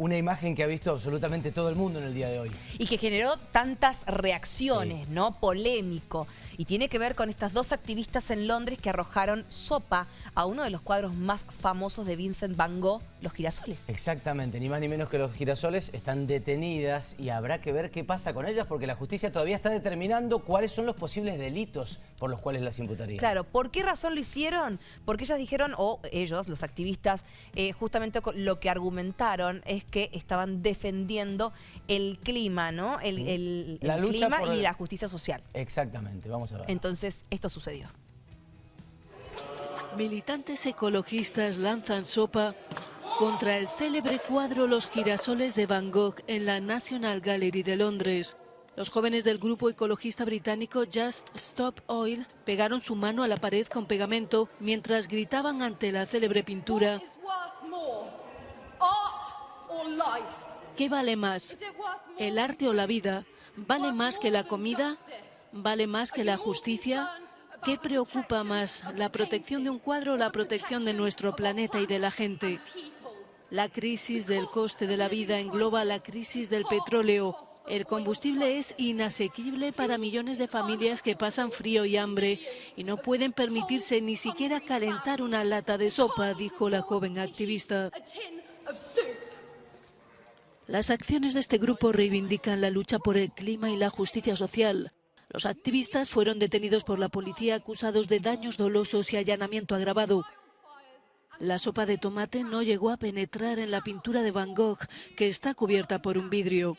Una imagen que ha visto absolutamente todo el mundo en el día de hoy. Y que generó tantas reacciones, ¿no? Polémico. Y tiene que ver con estas dos activistas en Londres que arrojaron sopa a uno de los cuadros más famosos de Vincent Van Gogh, Los Girasoles. Exactamente, ni más ni menos que los girasoles están detenidas y habrá que ver qué pasa con ellas porque la justicia todavía está determinando cuáles son los posibles delitos por los cuales las imputaría. Claro, ¿por qué razón lo hicieron? Porque ellas dijeron, o ellos, los activistas, eh, justamente lo que argumentaron es que estaban defendiendo el clima, ¿no? El, la lucha clima y la justicia social. Exactamente, vamos a ver. Entonces, esto sucedió. Militantes ecologistas lanzan sopa contra el célebre cuadro Los girasoles de Van Gogh en la National Gallery de Londres. Los jóvenes del grupo ecologista británico Just Stop Oil pegaron su mano a la pared con pegamento mientras gritaban ante la célebre pintura ¿Qué vale más? ¿El arte o la vida? ¿Vale más que la comida? ¿Vale más que la justicia? ¿Qué preocupa más, la protección de un cuadro o la protección de nuestro planeta y de la gente? La crisis del coste de la vida engloba la crisis del petróleo. El combustible es inasequible para millones de familias que pasan frío y hambre y no pueden permitirse ni siquiera calentar una lata de sopa, dijo la joven activista. Las acciones de este grupo reivindican la lucha por el clima y la justicia social. Los activistas fueron detenidos por la policía acusados de daños dolosos y allanamiento agravado. La sopa de tomate no llegó a penetrar en la pintura de Van Gogh, que está cubierta por un vidrio.